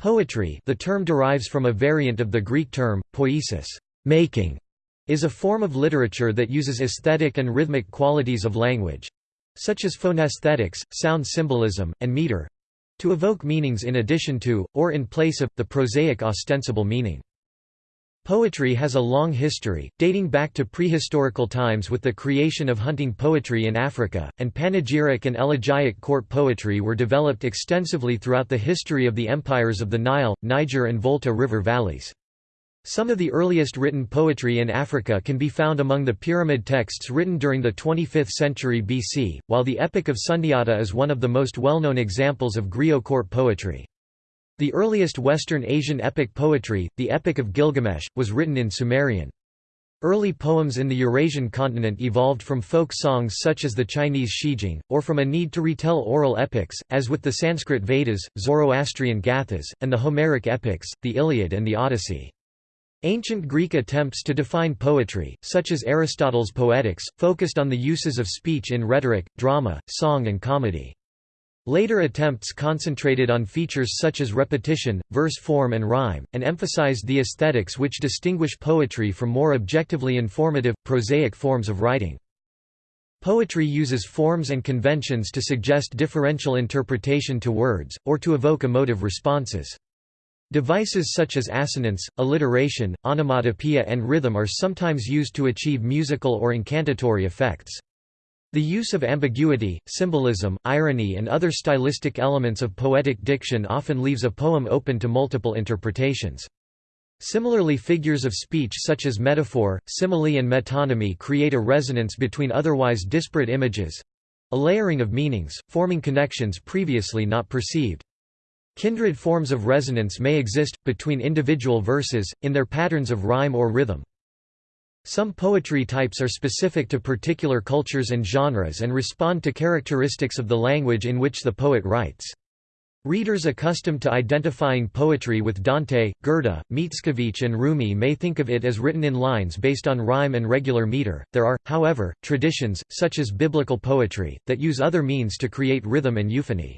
Poetry the term derives from a variant of the Greek term, poiesis making", is a form of literature that uses aesthetic and rhythmic qualities of language—such as phonesthetics, sound symbolism, and meter—to evoke meanings in addition to, or in place of, the prosaic ostensible meaning. Poetry has a long history, dating back to prehistorical times with the creation of hunting poetry in Africa, and panegyric and elegiac court poetry were developed extensively throughout the history of the empires of the Nile, Niger and Volta river valleys. Some of the earliest written poetry in Africa can be found among the pyramid texts written during the 25th century BC, while the Epic of Sundiata is one of the most well-known examples of griot court poetry. The earliest Western Asian epic poetry, the Epic of Gilgamesh, was written in Sumerian. Early poems in the Eurasian continent evolved from folk songs such as the Chinese Shijing, or from a need to retell oral epics, as with the Sanskrit Vedas, Zoroastrian Gathas, and the Homeric epics, the Iliad and the Odyssey. Ancient Greek attempts to define poetry, such as Aristotle's Poetics, focused on the uses of speech in rhetoric, drama, song and comedy. Later attempts concentrated on features such as repetition, verse form and rhyme, and emphasized the aesthetics which distinguish poetry from more objectively informative, prosaic forms of writing. Poetry uses forms and conventions to suggest differential interpretation to words, or to evoke emotive responses. Devices such as assonance, alliteration, onomatopoeia and rhythm are sometimes used to achieve musical or incantatory effects. The use of ambiguity, symbolism, irony and other stylistic elements of poetic diction often leaves a poem open to multiple interpretations. Similarly figures of speech such as metaphor, simile and metonymy create a resonance between otherwise disparate images—a layering of meanings, forming connections previously not perceived. Kindred forms of resonance may exist, between individual verses, in their patterns of rhyme or rhythm. Some poetry types are specific to particular cultures and genres and respond to characteristics of the language in which the poet writes. Readers accustomed to identifying poetry with Dante, Goethe, Mickiewicz, and Rumi may think of it as written in lines based on rhyme and regular meter. There are, however, traditions, such as biblical poetry, that use other means to create rhythm and euphony.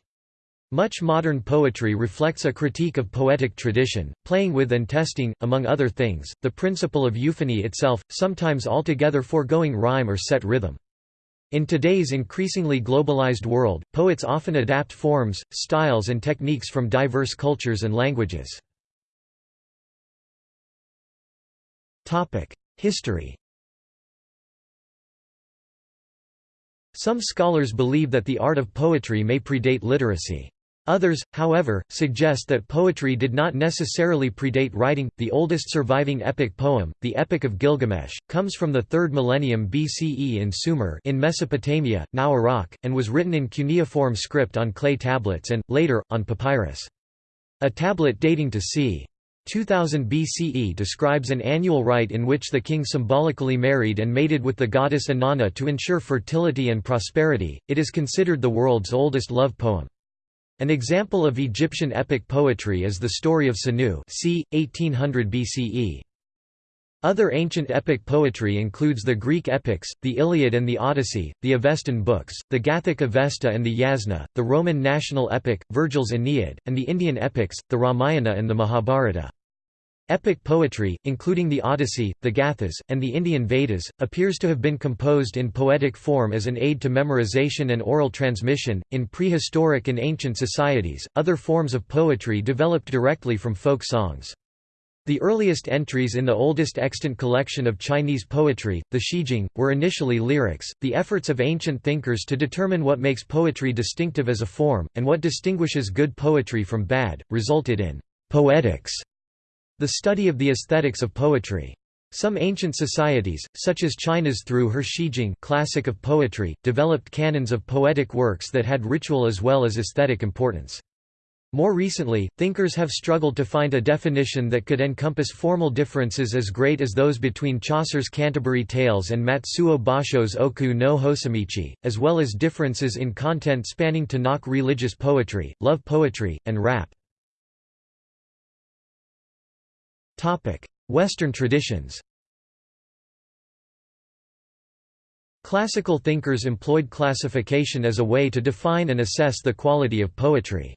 Much modern poetry reflects a critique of poetic tradition, playing with and testing, among other things, the principle of euphony itself, sometimes altogether foregoing rhyme or set rhythm. In today's increasingly globalized world, poets often adapt forms, styles and techniques from diverse cultures and languages. History Some scholars believe that the art of poetry may predate literacy. Others, however, suggest that poetry did not necessarily predate writing. The oldest surviving epic poem, the Epic of Gilgamesh, comes from the 3rd millennium BCE in Sumer in Mesopotamia, now Iraq, and was written in cuneiform script on clay tablets and, later, on papyrus. A tablet dating to c. 2000 BCE describes an annual rite in which the king symbolically married and mated with the goddess Inanna to ensure fertility and prosperity. It is considered the world's oldest love poem. An example of Egyptian epic poetry is the story of Sinuhe c. 1800 BCE. Other ancient epic poetry includes the Greek epics, the Iliad and the Odyssey, the Avestan books, the Gathic Avesta and the Yasna, the Roman national epic, Virgil's Aeneid, and the Indian epics, the Ramayana and the Mahabharata. Epic poetry, including the Odyssey, the Gathas, and the Indian Vedas, appears to have been composed in poetic form as an aid to memorization and oral transmission. In prehistoric and ancient societies, other forms of poetry developed directly from folk songs. The earliest entries in the oldest extant collection of Chinese poetry, the Shijing, were initially lyrics. The efforts of ancient thinkers to determine what makes poetry distinctive as a form, and what distinguishes good poetry from bad, resulted in poetics the study of the aesthetics of poetry. Some ancient societies, such as China's through her Shijing classic of poetry, developed canons of poetic works that had ritual as well as aesthetic importance. More recently, thinkers have struggled to find a definition that could encompass formal differences as great as those between Chaucer's Canterbury Tales and Matsuo Basho's Oku no Hosomichi, as well as differences in content spanning Tanakh religious poetry, love poetry, and rap. Western traditions Classical thinkers employed classification as a way to define and assess the quality of poetry.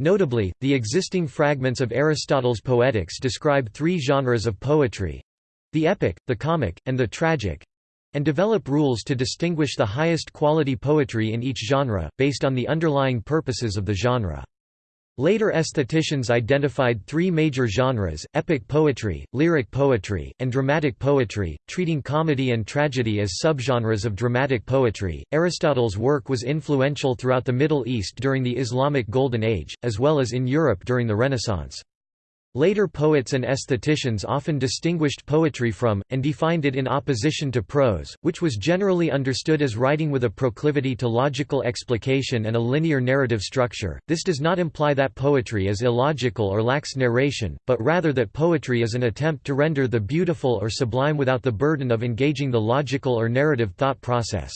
Notably, the existing fragments of Aristotle's Poetics describe three genres of poetry—the epic, the comic, and the tragic—and develop rules to distinguish the highest quality poetry in each genre, based on the underlying purposes of the genre. Later aestheticians identified three major genres, epic poetry, lyric poetry, and dramatic poetry, treating comedy and tragedy as subgenres of dramatic poetry. Aristotle's work was influential throughout the Middle East during the Islamic Golden Age, as well as in Europe during the Renaissance. Later poets and aestheticians often distinguished poetry from, and defined it in opposition to prose, which was generally understood as writing with a proclivity to logical explication and a linear narrative structure. This does not imply that poetry is illogical or lacks narration, but rather that poetry is an attempt to render the beautiful or sublime without the burden of engaging the logical or narrative thought process.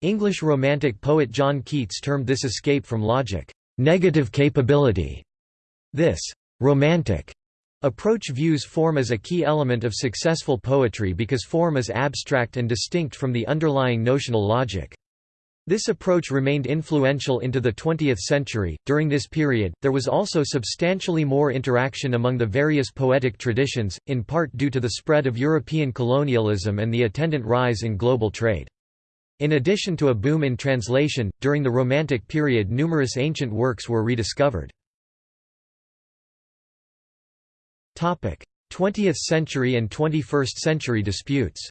English Romantic poet John Keats termed this escape from logic, negative capability. This romantic approach views form as a key element of successful poetry because form is abstract and distinct from the underlying notional logic. This approach remained influential into the 20th century. During this period, there was also substantially more interaction among the various poetic traditions, in part due to the spread of European colonialism and the attendant rise in global trade. In addition to a boom in translation, during the Romantic period numerous ancient works were rediscovered. 20th century and 21st century disputes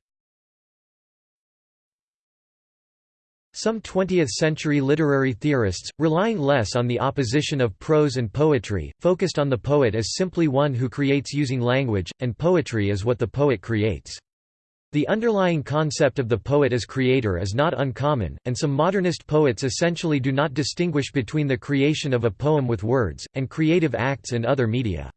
Some 20th-century literary theorists, relying less on the opposition of prose and poetry, focused on the poet as simply one who creates using language, and poetry as what the poet creates. The underlying concept of the poet as creator is not uncommon, and some modernist poets essentially do not distinguish between the creation of a poem with words, and creative acts in other media.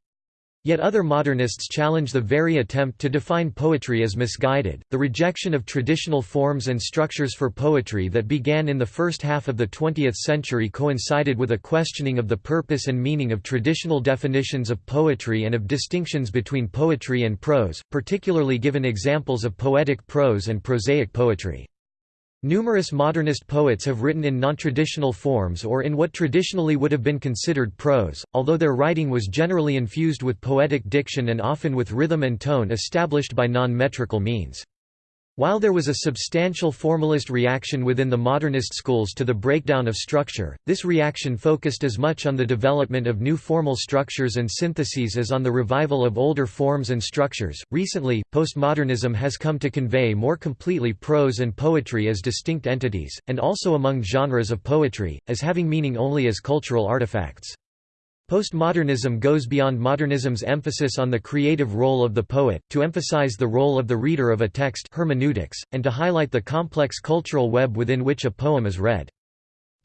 Yet other modernists challenge the very attempt to define poetry as misguided. The rejection of traditional forms and structures for poetry that began in the first half of the 20th century coincided with a questioning of the purpose and meaning of traditional definitions of poetry and of distinctions between poetry and prose, particularly given examples of poetic prose and prosaic poetry. Numerous modernist poets have written in non-traditional forms or in what traditionally would have been considered prose, although their writing was generally infused with poetic diction and often with rhythm and tone established by non-metrical means. While there was a substantial formalist reaction within the modernist schools to the breakdown of structure, this reaction focused as much on the development of new formal structures and syntheses as on the revival of older forms and structures. Recently, postmodernism has come to convey more completely prose and poetry as distinct entities, and also among genres of poetry, as having meaning only as cultural artifacts. Postmodernism goes beyond modernism's emphasis on the creative role of the poet, to emphasize the role of the reader of a text hermeneutics, and to highlight the complex cultural web within which a poem is read.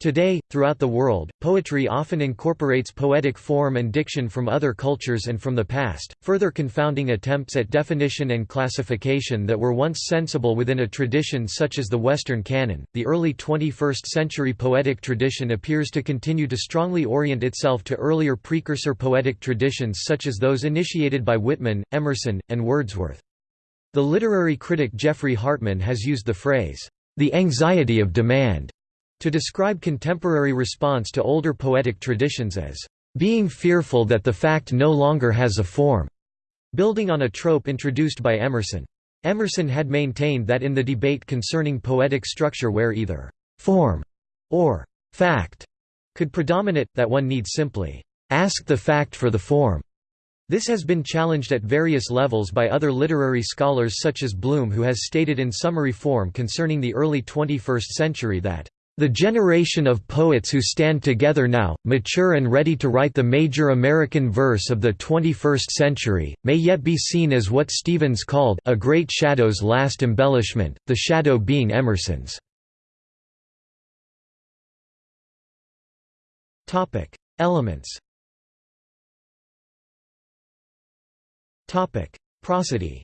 Today, throughout the world, poetry often incorporates poetic form and diction from other cultures and from the past, further confounding attempts at definition and classification that were once sensible within a tradition such as the Western canon. The early 21st century poetic tradition appears to continue to strongly orient itself to earlier precursor poetic traditions such as those initiated by Whitman, Emerson, and Wordsworth. The literary critic Geoffrey Hartman has used the phrase, the anxiety of demand to describe contemporary response to older poetic traditions as being fearful that the fact no longer has a form, building on a trope introduced by Emerson. Emerson had maintained that in the debate concerning poetic structure where either form or fact could predominate, that one needs simply ask the fact for the form. This has been challenged at various levels by other literary scholars such as Bloom who has stated in summary form concerning the early 21st century that the generation of poets who stand together now, mature and ready to write the major American verse of the 21st century, may yet be seen as what Stevens called a great shadow's last embellishment, the shadow being Emerson's. Elements Prosody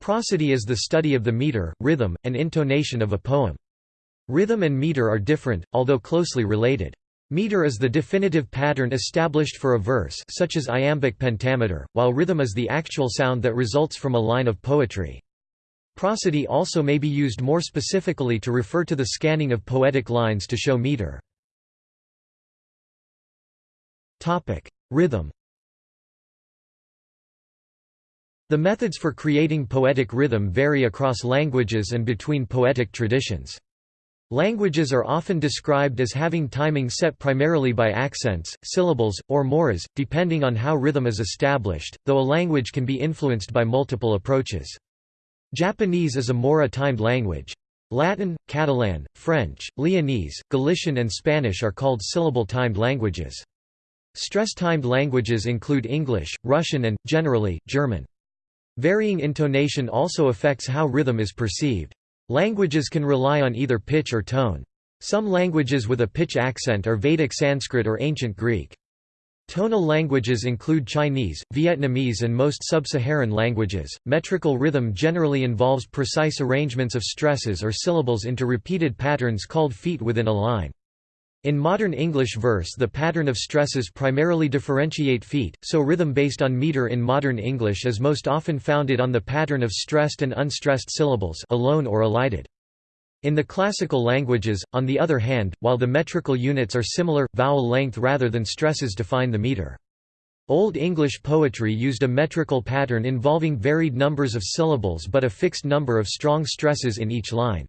Prosody is the study of the meter, rhythm, and intonation of a poem. Rhythm and meter are different, although closely related. Meter is the definitive pattern established for a verse such as iambic pentameter, while rhythm is the actual sound that results from a line of poetry. Prosody also may be used more specifically to refer to the scanning of poetic lines to show meter. Rhythm The methods for creating poetic rhythm vary across languages and between poetic traditions. Languages are often described as having timing set primarily by accents, syllables, or moras, depending on how rhythm is established, though a language can be influenced by multiple approaches. Japanese is a mora-timed language. Latin, Catalan, French, Leonese, Galician and Spanish are called syllable-timed languages. Stress-timed languages include English, Russian and, generally, German. Varying intonation also affects how rhythm is perceived. Languages can rely on either pitch or tone. Some languages with a pitch accent are Vedic Sanskrit or Ancient Greek. Tonal languages include Chinese, Vietnamese, and most sub Saharan languages. Metrical rhythm generally involves precise arrangements of stresses or syllables into repeated patterns called feet within a line. In modern English verse the pattern of stresses primarily differentiate feet, so rhythm based on meter in modern English is most often founded on the pattern of stressed and unstressed syllables alone or elided. In the classical languages, on the other hand, while the metrical units are similar, vowel length rather than stresses define the meter. Old English poetry used a metrical pattern involving varied numbers of syllables but a fixed number of strong stresses in each line.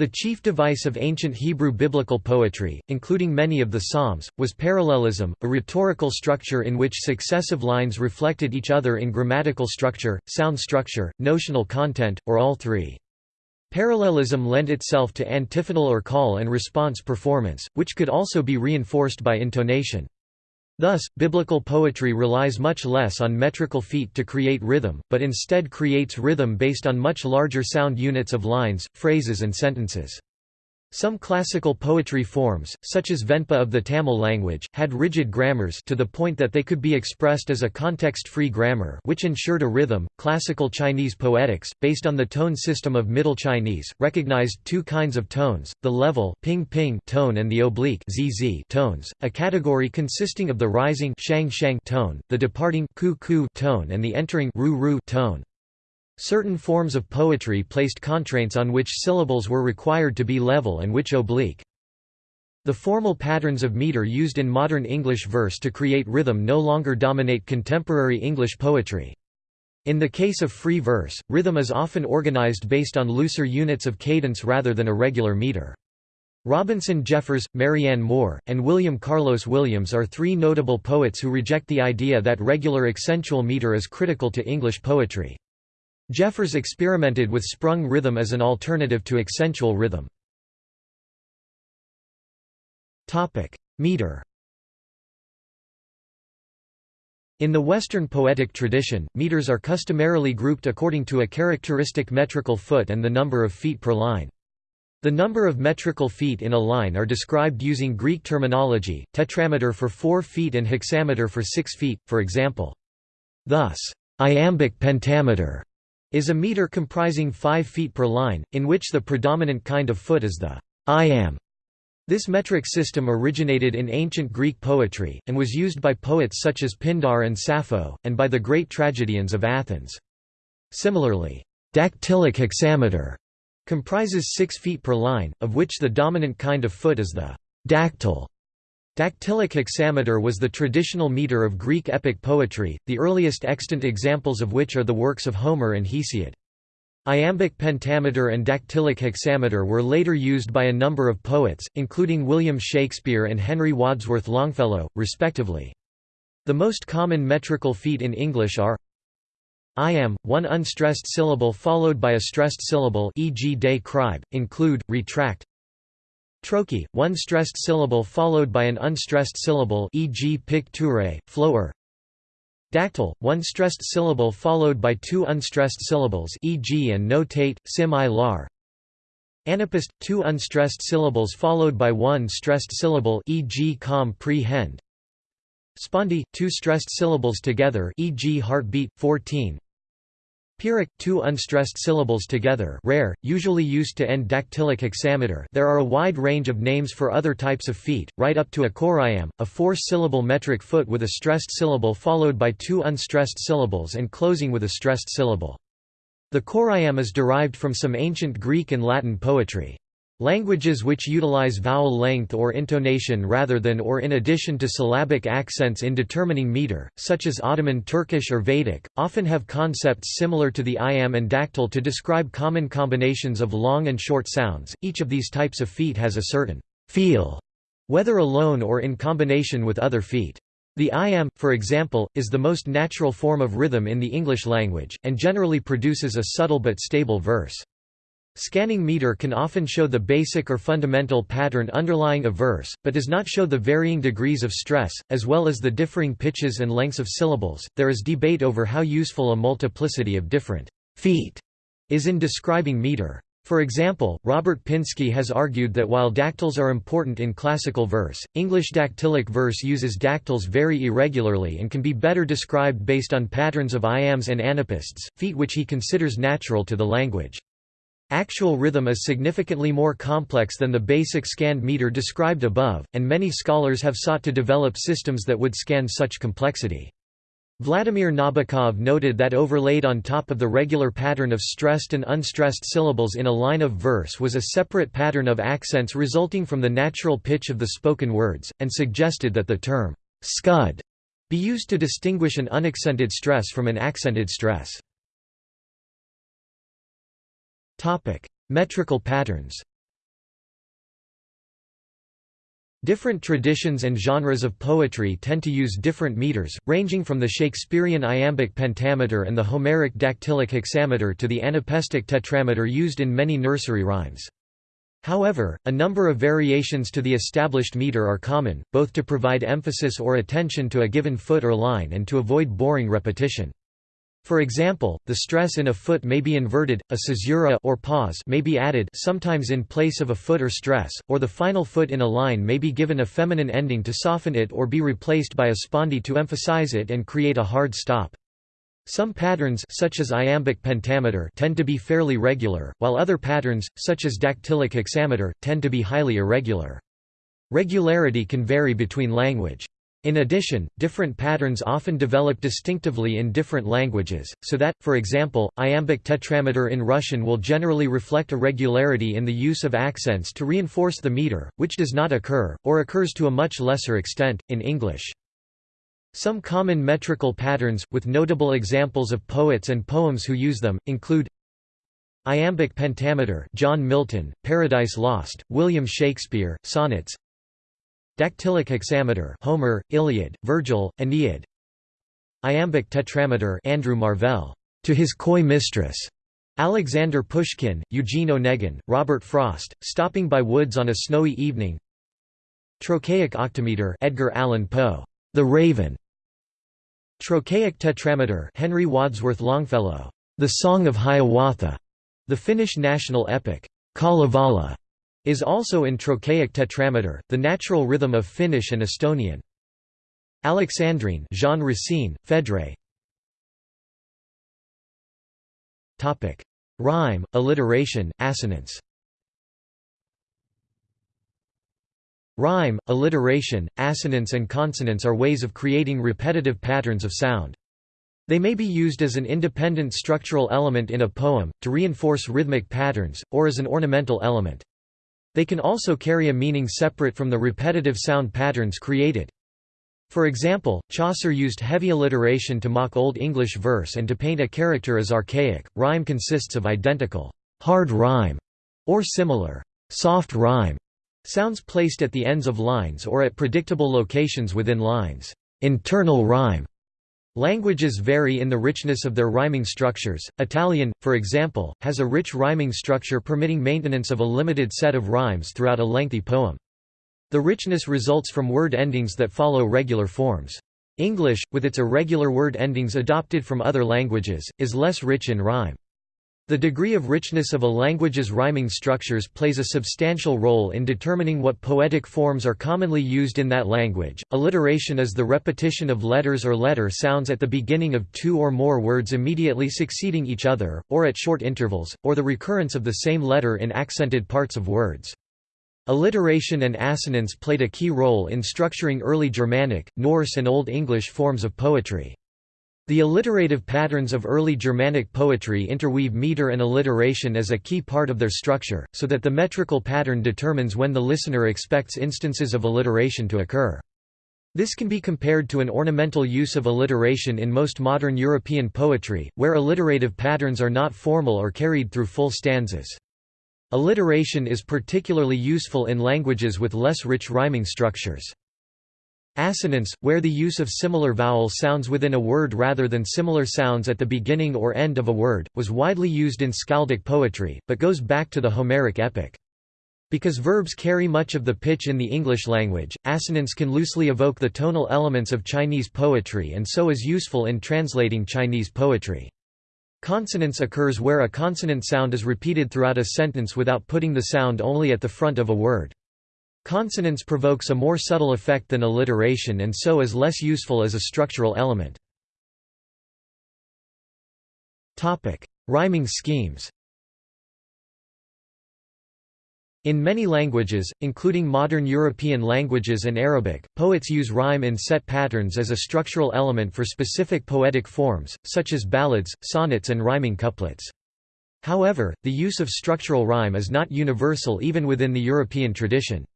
The chief device of ancient Hebrew biblical poetry, including many of the Psalms, was parallelism, a rhetorical structure in which successive lines reflected each other in grammatical structure, sound structure, notional content, or all three. Parallelism lent itself to antiphonal or call and response performance, which could also be reinforced by intonation. Thus, biblical poetry relies much less on metrical feet to create rhythm, but instead creates rhythm based on much larger sound units of lines, phrases and sentences. Some classical poetry forms, such as Venpa of the Tamil language, had rigid grammars to the point that they could be expressed as a context-free grammar which ensured a rhythm. Classical Chinese poetics, based on the tone system of Middle Chinese, recognized two kinds of tones, the level ping -ping tone and the oblique zz tones, a category consisting of the rising shang -shang tone, the departing ku -ku tone and the entering ru -ru tone. Certain forms of poetry placed contraints on which syllables were required to be level and which oblique. The formal patterns of meter used in modern English verse to create rhythm no longer dominate contemporary English poetry. In the case of free verse, rhythm is often organized based on looser units of cadence rather than a regular meter. Robinson Jeffers, Marianne Moore, and William Carlos Williams are three notable poets who reject the idea that regular accentual meter is critical to English poetry. Jeffers experimented with sprung rhythm as an alternative to accentual rhythm. Meter In the Western poetic tradition, meters are customarily grouped according to a characteristic metrical foot and the number of feet per line. The number of metrical feet in a line are described using Greek terminology, tetrameter for 4 feet and hexameter for 6 feet, for example. Thus, iambic pentameter is a meter comprising 5 feet per line, in which the predominant kind of foot is the iamb. This metric system originated in ancient Greek poetry, and was used by poets such as Pindar and Sappho, and by the great tragedians of Athens. Similarly, dactylic hexameter comprises 6 feet per line, of which the dominant kind of foot is the dactyl. Dactylic hexameter was the traditional meter of Greek epic poetry, the earliest extant examples of which are the works of Homer and Hesiod. Iambic pentameter and dactylic hexameter were later used by a number of poets, including William Shakespeare and Henry Wadsworth Longfellow, respectively. The most common metrical feet in English are iamb, one unstressed syllable followed by a stressed syllable e.g. de cribe, include, retract, Trochee, one stressed syllable followed by an unstressed syllable e.g. picture, flower. Dactyl, one stressed syllable followed by two unstressed syllables e.g. and no tate, sim i lar. Anapest, two unstressed syllables followed by one stressed syllable e.g. com pre hend. Spondee, two stressed syllables together e.g. heartbeat, 14. Pyrrhic, two unstressed syllables together rare, usually used to end dactylic hexameter there are a wide range of names for other types of feet, right up to a choriamb, a four-syllable metric foot with a stressed syllable followed by two unstressed syllables and closing with a stressed syllable. The choriamb is derived from some ancient Greek and Latin poetry. Languages which utilize vowel length or intonation rather than or in addition to syllabic accents in determining meter, such as Ottoman Turkish or Vedic, often have concepts similar to the iamb and dactyl to describe common combinations of long and short sounds. Each of these types of feet has a certain feel, whether alone or in combination with other feet. The iamb, for example, is the most natural form of rhythm in the English language, and generally produces a subtle but stable verse. Scanning meter can often show the basic or fundamental pattern underlying a verse, but does not show the varying degrees of stress, as well as the differing pitches and lengths of syllables. There is debate over how useful a multiplicity of different feet is in describing meter. For example, Robert Pinsky has argued that while dactyls are important in classical verse, English dactylic verse uses dactyls very irregularly and can be better described based on patterns of iambs and anapaests, feet which he considers natural to the language. Actual rhythm is significantly more complex than the basic scanned meter described above, and many scholars have sought to develop systems that would scan such complexity. Vladimir Nabokov noted that overlaid on top of the regular pattern of stressed and unstressed syllables in a line of verse was a separate pattern of accents resulting from the natural pitch of the spoken words, and suggested that the term scud be used to distinguish an unaccented stress from an accented stress. Topic: Metrical patterns. Different traditions and genres of poetry tend to use different meters, ranging from the Shakespearean iambic pentameter and the Homeric dactylic hexameter to the anapestic tetrameter used in many nursery rhymes. However, a number of variations to the established meter are common, both to provide emphasis or attention to a given foot or line and to avoid boring repetition. For example, the stress in a foot may be inverted, a caesura or pause may be added sometimes in place of a foot or stress, or the final foot in a line may be given a feminine ending to soften it or be replaced by a spondee to emphasize it and create a hard stop. Some patterns such as iambic pentameter tend to be fairly regular, while other patterns, such as dactylic hexameter, tend to be highly irregular. Regularity can vary between language. In addition, different patterns often develop distinctively in different languages, so that, for example, iambic tetrameter in Russian will generally reflect a regularity in the use of accents to reinforce the meter, which does not occur, or occurs to a much lesser extent, in English. Some common metrical patterns, with notable examples of poets and poems who use them, include Iambic pentameter John Milton, Paradise Lost, William Shakespeare, Sonnets Dactylic hexameter Homer, Iliad, Virgil, Aeneid. Iambic tetrameter Andrew Marvell, To His Coy Mistress, Alexander Pushkin, Eugene Onegin, Robert Frost, Stopping by Woods on a Snowy Evening. Trochaic octameter Edgar Allan Poe, The Raven. Trochaic tetrameter Henry Wadsworth Longfellow, The Song of Hiawatha, the Finnish national epic, Kalevala, is also in trochaic tetrameter, the natural rhythm of Finnish and Estonian. Alexandrine Jean Racine, Phèdre Rhyme, alliteration, assonance. Rhyme, alliteration, assonance and consonance are ways of creating repetitive patterns of sound. They may be used as an independent structural element in a poem, to reinforce rhythmic patterns, or as an ornamental element. They can also carry a meaning separate from the repetitive sound patterns created. For example, Chaucer used heavy alliteration to mock Old English verse and to paint a character as archaic. Rhyme consists of identical hard rhyme or similar soft rhyme sounds placed at the ends of lines or at predictable locations within lines. Internal rhyme Languages vary in the richness of their rhyming structures. Italian, for example, has a rich rhyming structure permitting maintenance of a limited set of rhymes throughout a lengthy poem. The richness results from word endings that follow regular forms. English, with its irregular word endings adopted from other languages, is less rich in rhyme. The degree of richness of a language's rhyming structures plays a substantial role in determining what poetic forms are commonly used in that language. Alliteration is the repetition of letters or letter sounds at the beginning of two or more words immediately succeeding each other, or at short intervals, or the recurrence of the same letter in accented parts of words. Alliteration and assonance played a key role in structuring early Germanic, Norse and Old English forms of poetry. The alliterative patterns of early Germanic poetry interweave meter and alliteration as a key part of their structure, so that the metrical pattern determines when the listener expects instances of alliteration to occur. This can be compared to an ornamental use of alliteration in most modern European poetry, where alliterative patterns are not formal or carried through full stanzas. Alliteration is particularly useful in languages with less rich rhyming structures. Assonance, where the use of similar vowel sounds within a word rather than similar sounds at the beginning or end of a word, was widely used in skaldic poetry, but goes back to the Homeric epic. Because verbs carry much of the pitch in the English language, assonance can loosely evoke the tonal elements of Chinese poetry and so is useful in translating Chinese poetry. Consonance occurs where a consonant sound is repeated throughout a sentence without putting the sound only at the front of a word. Consonance provokes a more subtle effect than alliteration and so is less useful as a structural element. Rhyming schemes In many languages, including modern European languages and Arabic, poets use rhyme in set patterns as a structural element for specific poetic forms, such as ballads, sonnets and rhyming couplets. However, the use of structural rhyme is not universal even within the European tradition.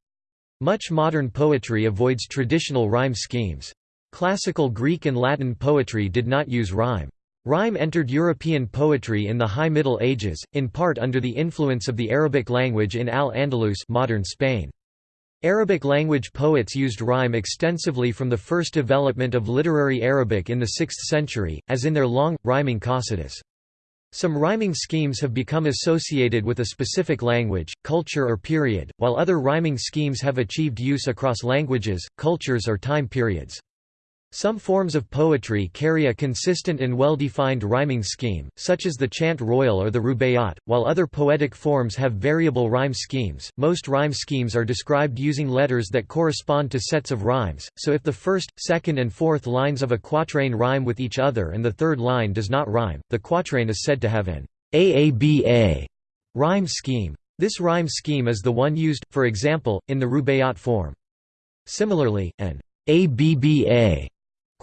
Much modern poetry avoids traditional rhyme schemes. Classical Greek and Latin poetry did not use rhyme. Rhyme entered European poetry in the High Middle Ages, in part under the influence of the Arabic language in Al-Andalus modern Spain. Arabic language poets used rhyme extensively from the first development of literary Arabic in the 6th century, as in their long, rhyming qasidas. Some rhyming schemes have become associated with a specific language, culture or period, while other rhyming schemes have achieved use across languages, cultures or time periods. Some forms of poetry carry a consistent and well-defined rhyming scheme, such as the chant royal or the rubaiyat, while other poetic forms have variable rhyme schemes. Most rhyme schemes are described using letters that correspond to sets of rhymes, so if the first, second and fourth lines of a quatrain rhyme with each other and the third line does not rhyme, the quatrain is said to have an AABA rhyme scheme. This rhyme scheme is the one used, for example, in the rubaiyat form. Similarly, an ABBA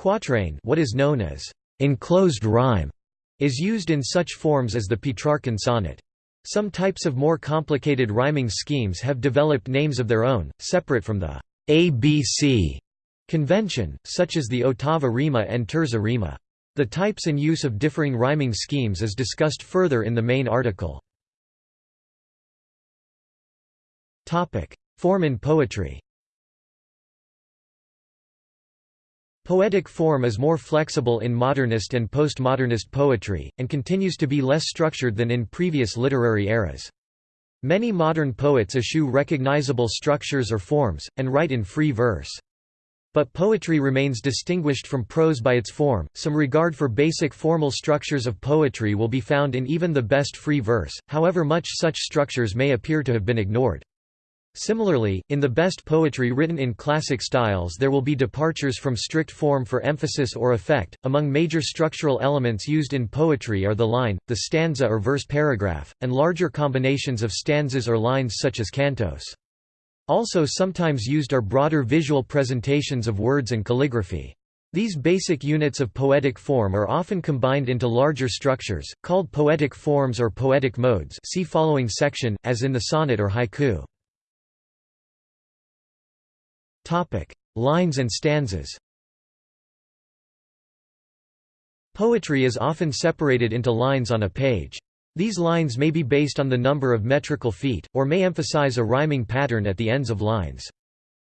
Quatrain what is known as enclosed rhyme is used in such forms as the Petrarchan sonnet. Some types of more complicated rhyming schemes have developed names of their own, separate from the ABC convention, such as the ottava rima and terza rima. The types and use of differing rhyming schemes is discussed further in the main article. Form in poetry Poetic form is more flexible in modernist and postmodernist poetry, and continues to be less structured than in previous literary eras. Many modern poets eschew recognizable structures or forms, and write in free verse. But poetry remains distinguished from prose by its form. Some regard for basic formal structures of poetry will be found in even the best free verse, however much such structures may appear to have been ignored. Similarly, in the best poetry written in classic styles there will be departures from strict form for emphasis or effect. Among major structural elements used in poetry are the line, the stanza or verse paragraph, and larger combinations of stanzas or lines such as cantos. Also sometimes used are broader visual presentations of words and calligraphy. These basic units of poetic form are often combined into larger structures, called poetic forms or poetic modes see following section, as in the sonnet or haiku. Lines and stanzas. Poetry is often separated into lines on a page. These lines may be based on the number of metrical feet, or may emphasize a rhyming pattern at the ends of lines.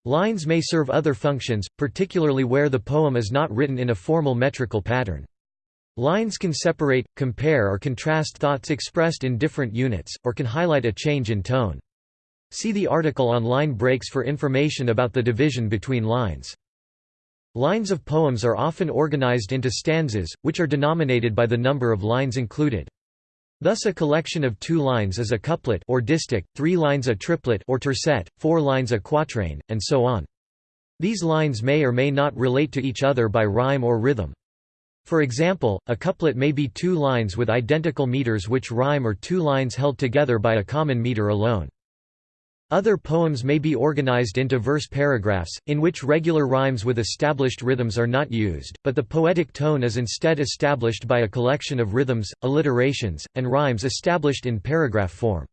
Lines may serve other functions, particularly where the poem is not written in a formal metrical pattern. Lines can separate, compare or contrast thoughts expressed in different units, or can highlight a change in tone. See the article on line breaks for information about the division between lines. Lines of poems are often organized into stanzas, which are denominated by the number of lines included. Thus a collection of two lines is a couplet or distich, three lines a triplet or tercet, four lines a quatrain, and so on. These lines may or may not relate to each other by rhyme or rhythm. For example, a couplet may be two lines with identical meters which rhyme or two lines held together by a common meter alone. Other poems may be organized into verse paragraphs, in which regular rhymes with established rhythms are not used, but the poetic tone is instead established by a collection of rhythms, alliterations, and rhymes established in paragraph form.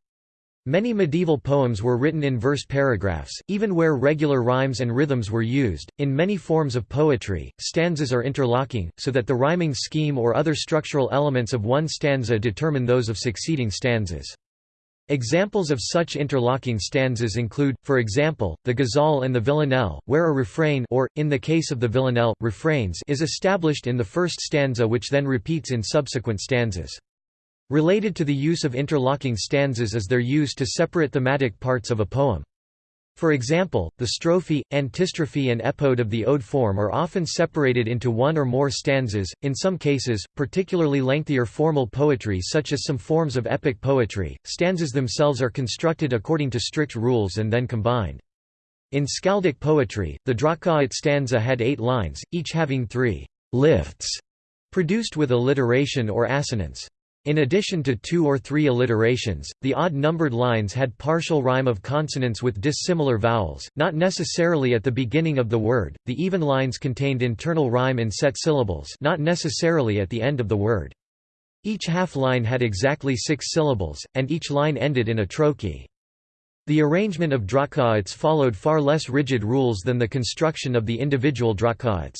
Many medieval poems were written in verse paragraphs, even where regular rhymes and rhythms were used. In many forms of poetry, stanzas are interlocking, so that the rhyming scheme or other structural elements of one stanza determine those of succeeding stanzas. Examples of such interlocking stanzas include, for example, the ghazal and the villanelle, where a refrain or, in the case of the villanelle, refrains is established in the first stanza which then repeats in subsequent stanzas. Related to the use of interlocking stanzas is their use to separate thematic parts of a poem. For example, the strophe, antistrophe and epode of the ode form are often separated into one or more stanzas, in some cases, particularly lengthier formal poetry such as some forms of epic poetry, stanzas themselves are constructed according to strict rules and then combined. In skaldic poetry, the Dróttkvætt stanza had eight lines, each having three lifts, produced with alliteration or assonance. In addition to two or three alliterations, the odd-numbered lines had partial rhyme of consonants with dissimilar vowels, not necessarily at the beginning of the word. The even lines contained internal rhyme in set syllables, not necessarily at the end of the word. Each half line had exactly six syllables, and each line ended in a trochee. The arrangement of dróttkvætts followed far less rigid rules than the construction of the individual dróttkvætts.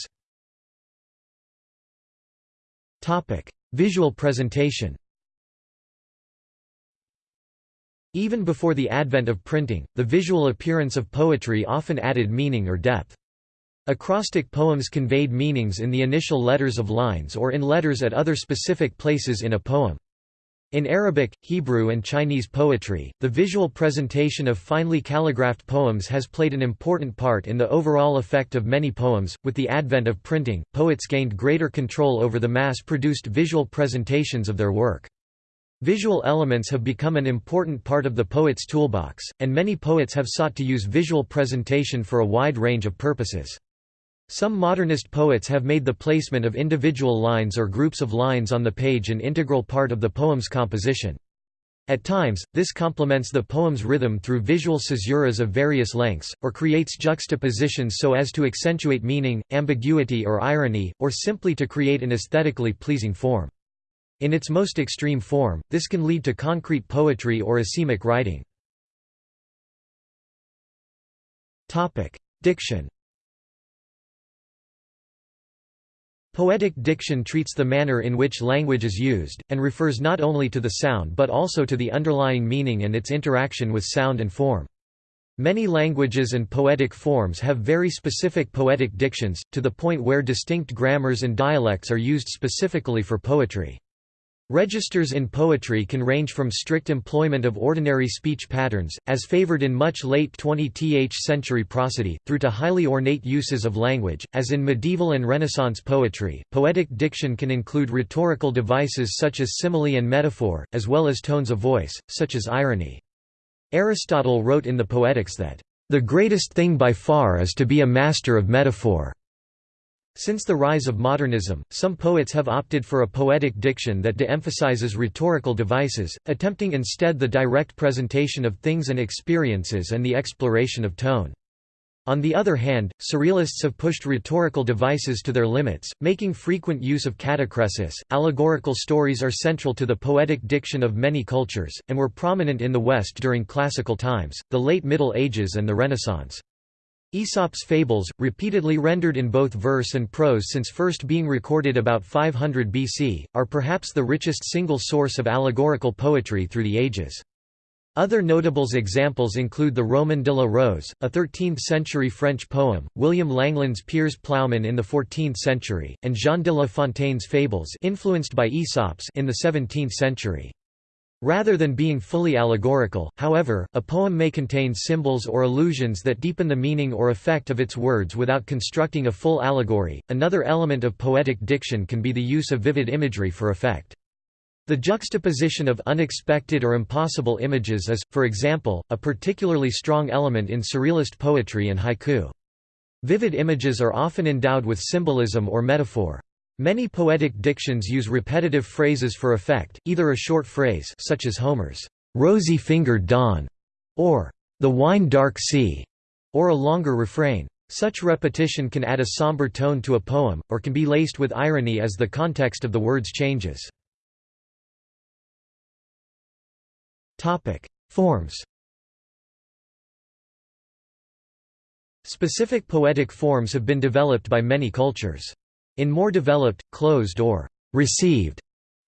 Visual presentation Even before the advent of printing, the visual appearance of poetry often added meaning or depth. Acrostic poems conveyed meanings in the initial letters of lines or in letters at other specific places in a poem. In Arabic, Hebrew and Chinese poetry, the visual presentation of finely calligraphed poems has played an important part in the overall effect of many poems. With the advent of printing, poets gained greater control over the mass-produced visual presentations of their work. Visual elements have become an important part of the poet's toolbox, and many poets have sought to use visual presentation for a wide range of purposes. Some modernist poets have made the placement of individual lines or groups of lines on the page an integral part of the poem's composition. At times, this complements the poem's rhythm through visual caesuras of various lengths, or creates juxtapositions so as to accentuate meaning, ambiguity or irony, or simply to create an aesthetically pleasing form. In its most extreme form, this can lead to concrete poetry or asemic writing. Diction Poetic diction treats the manner in which language is used, and refers not only to the sound but also to the underlying meaning and its interaction with sound and form. Many languages and poetic forms have very specific poetic dictions, to the point where distinct grammars and dialects are used specifically for poetry. Registers in poetry can range from strict employment of ordinary speech patterns, as favored in much late 20th century prosody, through to highly ornate uses of language, as in medieval and Renaissance poetry. Poetic diction can include rhetorical devices such as simile and metaphor, as well as tones of voice, such as irony. Aristotle wrote in the Poetics that, The greatest thing by far is to be a master of metaphor. Since the rise of modernism, some poets have opted for a poetic diction that de-emphasizes rhetorical devices, attempting instead the direct presentation of things and experiences and the exploration of tone. On the other hand, surrealists have pushed rhetorical devices to their limits, making frequent use of catachresis. Allegorical stories are central to the poetic diction of many cultures, and were prominent in the West during classical times, the late Middle Ages and the Renaissance. Aesop's fables, repeatedly rendered in both verse and prose since first being recorded about 500 BC, are perhaps the richest single source of allegorical poetry through the ages. Other notable examples include the Roman de la Rose, a 13th-century French poem, William Langland's Piers Plowman in the 14th century, and Jean de La Fontaine's fables influenced by Aesop's in the 17th century. Rather than being fully allegorical, however, a poem may contain symbols or allusions that deepen the meaning or effect of its words without constructing a full allegory. Another element of poetic diction can be the use of vivid imagery for effect. The juxtaposition of unexpected or impossible images is, for example, a particularly strong element in surrealist poetry and haiku. Vivid images are often endowed with symbolism or metaphor. Many poetic dictions use repetitive phrases for effect, either a short phrase such as Homer's, "'rosy-fingered dawn' or the wine dark sea, or a longer refrain. Such repetition can add a somber tone to a poem, or can be laced with irony as the context of the words changes. Forms Specific poetic forms have been developed by many cultures. In more developed, closed or received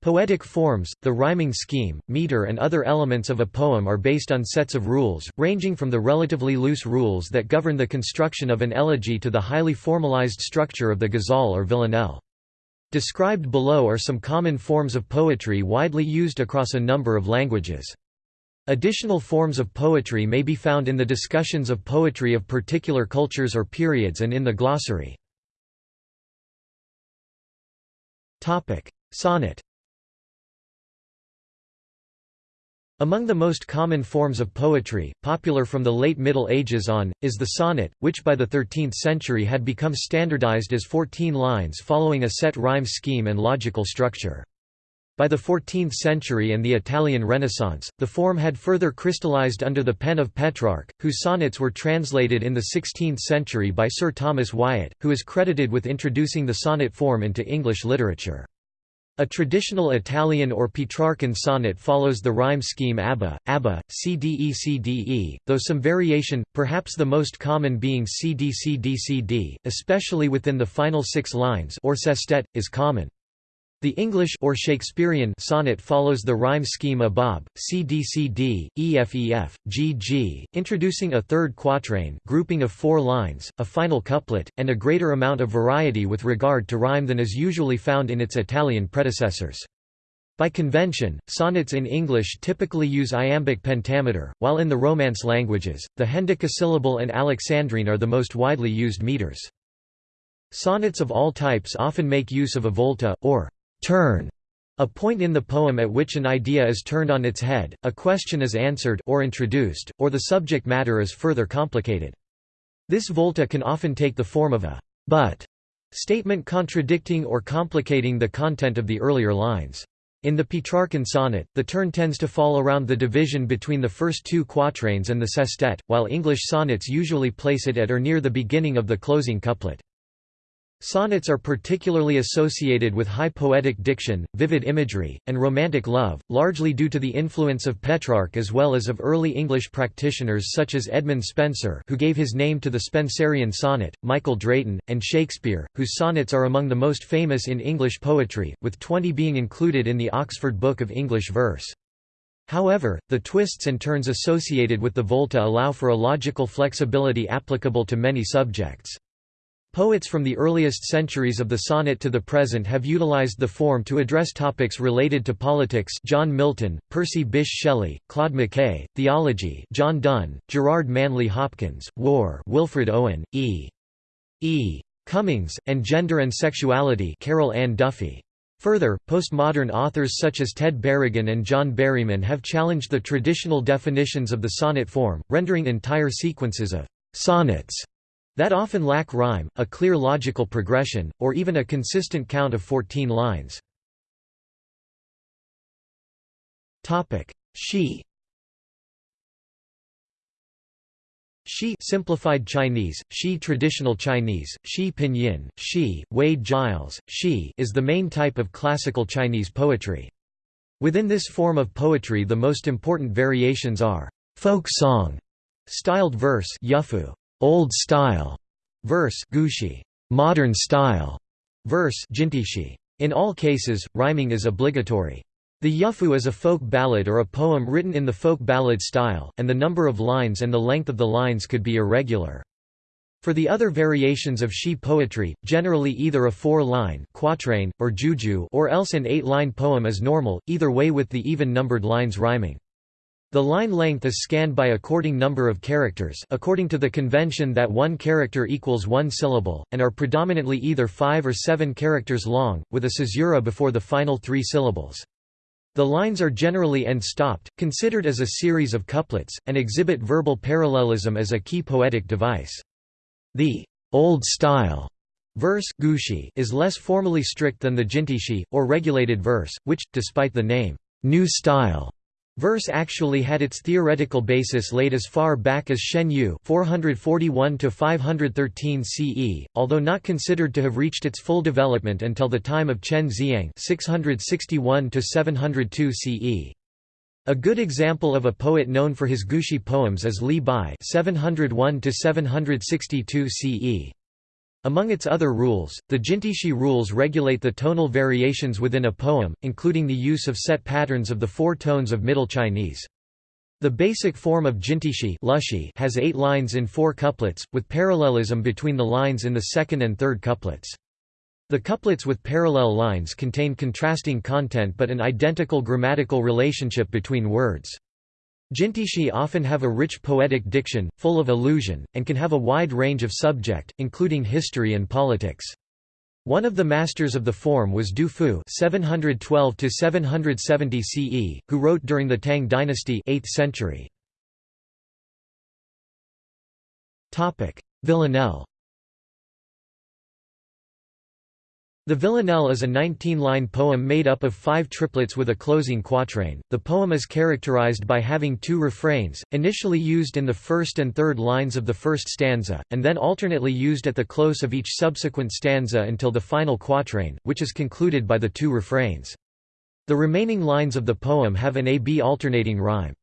Poetic forms, the rhyming scheme, meter and other elements of a poem are based on sets of rules, ranging from the relatively loose rules that govern the construction of an elegy to the highly formalized structure of the ghazal or villanelle. Described below are some common forms of poetry widely used across a number of languages. Additional forms of poetry may be found in the discussions of poetry of particular cultures or periods and in the glossary. Sonnet Among the most common forms of poetry, popular from the late Middle Ages on, is the sonnet, which by the 13th century had become standardized as 14 lines following a set rhyme scheme and logical structure. By the 14th century and the Italian Renaissance, the form had further crystallized under the pen of Petrarch, whose sonnets were translated in the 16th century by Sir Thomas Wyatt, who is credited with introducing the sonnet form into English literature. A traditional Italian or Petrarchan sonnet follows the rhyme scheme ABBA, ABBA, CDE-CDE, though some variation, perhaps the most common being CD-CD-CD, especially within the final six lines or sestet, is common. The English or Shakespearean sonnet follows the rhyme scheme ABAB, CDCD, EFEF, GG, introducing a third quatrain grouping of four lines, a final couplet, and a greater amount of variety with regard to rhyme than is usually found in its Italian predecessors. By convention, sonnets in English typically use iambic pentameter, while in the Romance languages, the hendecasyllable and alexandrine are the most widely used meters. Sonnets of all types often make use of a volta, or turn, a point in the poem at which an idea is turned on its head, a question is answered or introduced, or the subject matter is further complicated. This volta can often take the form of a but statement contradicting or complicating the content of the earlier lines. In the Petrarchan sonnet, the turn tends to fall around the division between the first two quatrains and the sestet, while English sonnets usually place it at or near the beginning of the closing couplet. Sonnets are particularly associated with high poetic diction, vivid imagery, and romantic love, largely due to the influence of Petrarch as well as of early English practitioners such as Edmund Spenser who gave his name to the Spenserian sonnet, Michael Drayton, and Shakespeare, whose sonnets are among the most famous in English poetry, with twenty being included in the Oxford Book of English Verse. However, the twists and turns associated with the volta allow for a logical flexibility applicable to many subjects. Poets from the earliest centuries of the sonnet to the present have utilized the form to address topics related to politics John Milton, Percy Bysshe Shelley, Claude McKay, theology John Donne, Gerard Manley Hopkins, war Wilfred Owen, E. E. Cummings, and gender and sexuality Carol Ann Duffy. Further, postmodern authors such as Ted Berrigan and John Berryman have challenged the traditional definitions of the sonnet form, rendering entire sequences of sonnets that often lack rhyme, a clear logical progression, or even a consistent count of 14 lines. Shi Shi simplified Chinese, Shi traditional Chinese, Shi pinyin, Shi, Wade Giles, Shi is the main type of classical Chinese poetry. Within this form of poetry the most important variations are folk song, styled verse Old Style verse gushi, modern style verse jintishi. In all cases, rhyming is obligatory. The yuefu is a folk ballad or a poem written in the folk ballad style, and the number of lines and the length of the lines could be irregular. For the other variations of Shi poetry, generally either a four-line quatrain, or jueju or else an eight-line poem is normal, either way with the even-numbered lines rhyming. The line length is scanned by according number of characters according to the convention that one character equals one syllable, and are predominantly either five or seven characters long, with a caesura before the final three syllables. The lines are generally end-stopped, considered as a series of couplets, and exhibit verbal parallelism as a key poetic device. The old style verse gushi is less formally strict than the jintishi, or regulated verse, which, despite the name new style, Verse actually had its theoretical basis laid as far back as Shen Yue 441 CE, although not considered to have reached its full development until the time of Chen Zi'ang 661 CE. A good example of a poet known for his Gushi poems is Li Bai 701 CE. Among its other rules, the Jintishi rules regulate the tonal variations within a poem, including the use of set patterns of the four tones of Middle Chinese. The basic form of Jintishi has eight lines in four couplets, with parallelism between the lines in the second and third couplets. The couplets with parallel lines contain contrasting content but an identical grammatical relationship between words. Jintishi often have a rich poetic diction, full of allusion, and can have a wide range of subject, including history and politics. One of the masters of the form was Du Fu 712 CE, who wrote during the Tang dynasty 8th century. Villanelle The Villanelle is a 19-line poem made up of five triplets with a closing quatrain. The poem is characterized by having two refrains, initially used in the first and third lines of the first stanza, and then alternately used at the close of each subsequent stanza until the final quatrain, which is concluded by the two refrains. The remaining lines of the poem have an A-B alternating rhyme.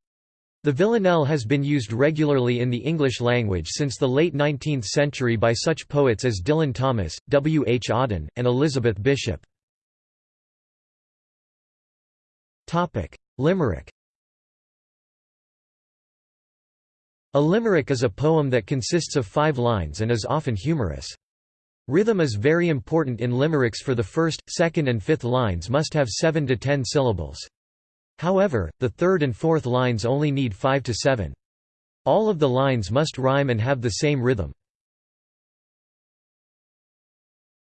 The villanelle has been used regularly in the English language since the late 19th century by such poets as Dylan Thomas, W. H. Auden, and Elizabeth Bishop. Limerick A limerick is a poem that consists of five lines and is often humorous. Rhythm is very important in limericks for the first, second and fifth lines must have seven to ten syllables. However, the third and fourth lines only need 5 to 7. All of the lines must rhyme and have the same rhythm.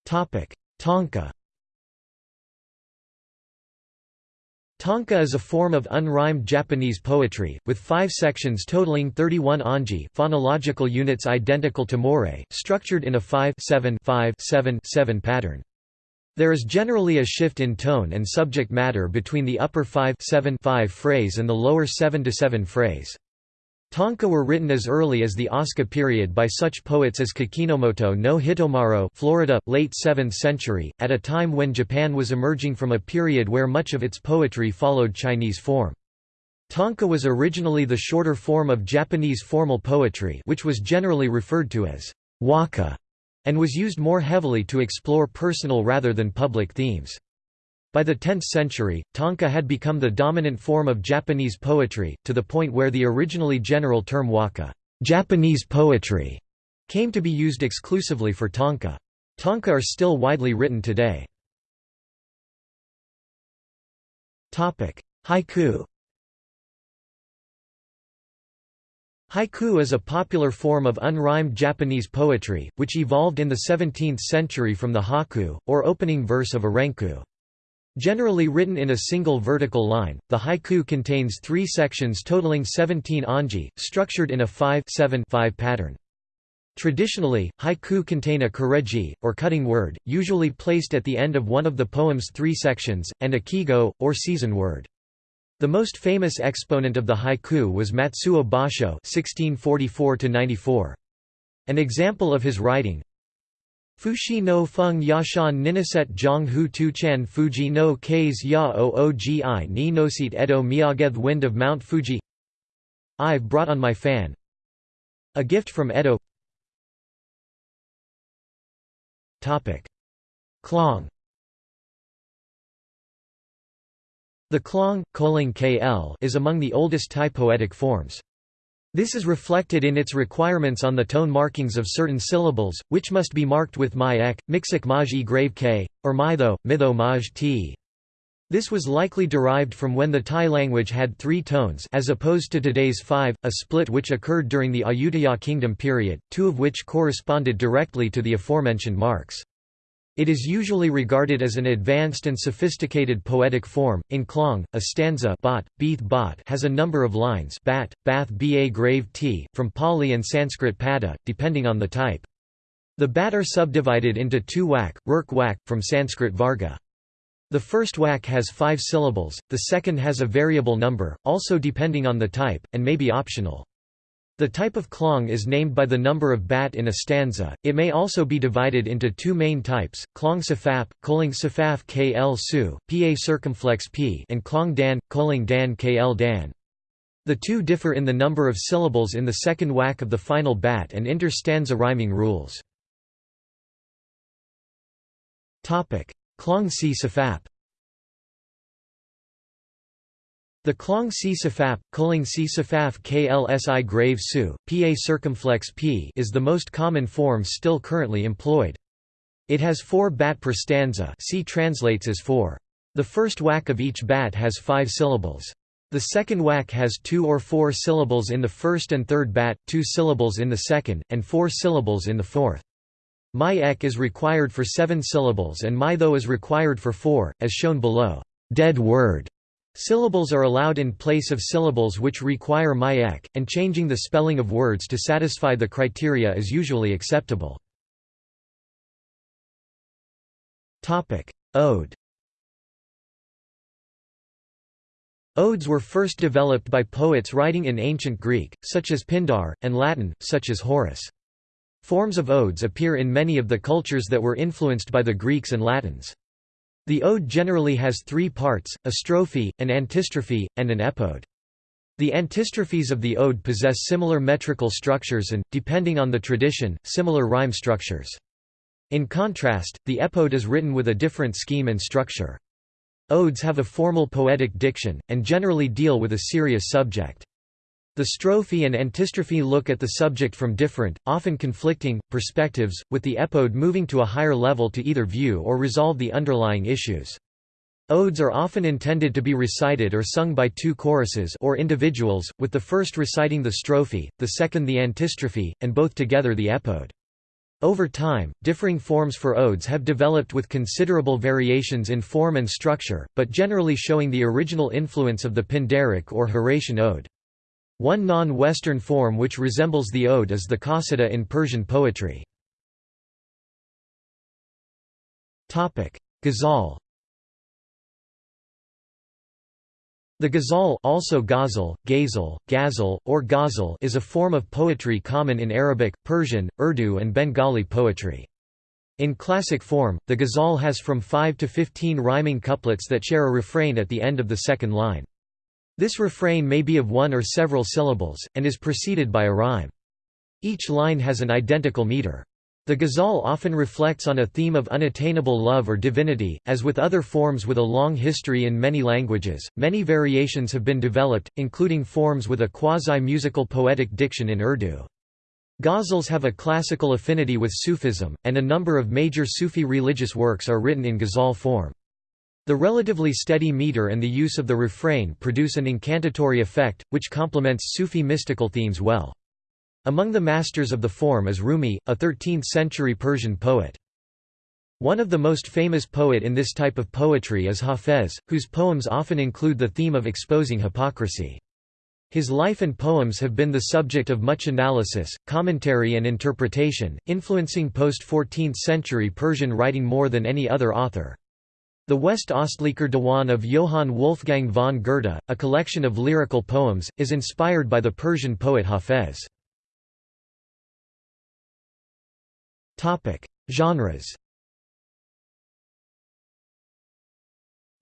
Tanka Tanka is a form of unrhymed Japanese poetry, with five sections totaling 31 onji phonological units identical to morae, structured in a 5-7-5-7-7 pattern. There is generally a shift in tone and subject matter between the upper 5-7-5 phrase and the lower 7-7 phrase. Tanka were written as early as the Asuka period by such poets as Kakinomoto no Hitomaro Florida, late 7th century, at a time when Japan was emerging from a period where much of its poetry followed Chinese form. Tanka was originally the shorter form of Japanese formal poetry which was generally referred to as waka and was used more heavily to explore personal rather than public themes. By the 10th century, tanka had become the dominant form of Japanese poetry, to the point where the originally general term waka Japanese poetry", came to be used exclusively for tanka. Tanka are still widely written today. Haiku Haiku is a popular form of unrhymed Japanese poetry, which evolved in the 17th century from the haiku, or opening verse of a renku. Generally written in a single vertical line, the hokku contains three sections totaling 17 onji, structured in a 5-7-5 pattern. Traditionally, haiku contain a kireji, or cutting word, usually placed at the end of one of the poem's three sections, and a kigo, or season word. The most famous exponent of the haiku was Matsuo Basho (1644–94). An example of his writing. Fushi no feng yashan ninaset zhang hu tu chan fuji no kais ya oogi ni nosit edo miyageth wind of Mount Fuji I've brought on my fan A gift from Edo Klong The klong, kl is among the oldest Thai poetic forms. This is reflected in its requirements on the tone markings of certain syllables, which must be marked with my ek, mixik maj e grave k, or mitho, mitho maj t. This was likely derived from when the Thai language had three tones as opposed to today's five, a split which occurred during the Ayutthaya kingdom period, two of which corresponded directly to the aforementioned marks. It is usually regarded as an advanced and sophisticated poetic form. In Klong, a stanza bot, beath bot has a number of lines bat, bath ba grave t, from Pali and Sanskrit pada, depending on the type. The bat are subdivided into two wak, rurk wak, from Sanskrit varga. The first wak has five syllables, the second has a variable number, also depending on the type, and may be optional. The type of klong is named by the number of bat in a stanza. It may also be divided into two main types: klong safap, koling safaf kl su, pa circumflex p, and klong dan, koling dan kl dan. The two differ in the number of syllables in the second wak of the final bat and inter-stanza rhyming rules. Topic: Klong si safap. The Klong si safap, Kuling si safaf klsi grave su, pa circumflex p is the most common form still currently employed. It has four bat per stanza c translates as four. The first wak of each bat has five syllables. The second wak has two or four syllables in the first and third bat, two syllables in the second, and four syllables in the fourth. My ek is required for seven syllables and my though is required for four, as shown below. Dead word Syllables are allowed in place of syllables which require my-ek, and changing the spelling of words to satisfy the criteria is usually acceptable. Ode Odes were first developed by poets writing in ancient Greek, such as Pindar, and Latin, such as Horace. Forms of odes appear in many of the cultures that were influenced by the Greeks and Latins. The ode generally has three parts, a strophe, an antistrophe, and an epode. The antistrophes of the ode possess similar metrical structures and, depending on the tradition, similar rhyme structures. In contrast, the epode is written with a different scheme and structure. Odes have a formal poetic diction, and generally deal with a serious subject. The strophe and antistrophe look at the subject from different, often conflicting, perspectives, with the epode moving to a higher level to either view or resolve the underlying issues. Odes are often intended to be recited or sung by two choruses or individuals, with the first reciting the strophe, the second the antistrophe, and both together the epode. Over time, differing forms for odes have developed with considerable variations in form and structure, but generally showing the original influence of the Pindaric or Horatian ode. One non-Western form which resembles the ode is the qasida in Persian poetry. Ghazal The ghazal also ghazal, ghazal, ghazal, or ghazal is a form of poetry common in Arabic, Persian, Urdu and Bengali poetry. In classic form, the ghazal has from 5 to 15 rhyming couplets that share a refrain at the end of the second line. This refrain may be of one or several syllables, and is preceded by a rhyme. Each line has an identical meter. The ghazal often reflects on a theme of unattainable love or divinity, as with other forms with a long history in many languages. Many variations have been developed, including forms with a quasi-musical poetic diction in Urdu. Ghazals have a classical affinity with Sufism, and a number of major Sufi religious works are written in ghazal form. The relatively steady meter and the use of the refrain produce an incantatory effect, which complements Sufi mystical themes well. Among the masters of the form is Rumi, a 13th-century Persian poet. One of the most famous poet in this type of poetry is Hafez, whose poems often include the theme of exposing hypocrisy. His life and poems have been the subject of much analysis, commentary and interpretation, influencing post-14th century Persian writing more than any other author. The West-Ostlicher Diwan of Johann Wolfgang von Goethe, a collection of lyrical poems, is inspired by the Persian poet Hafez. Genres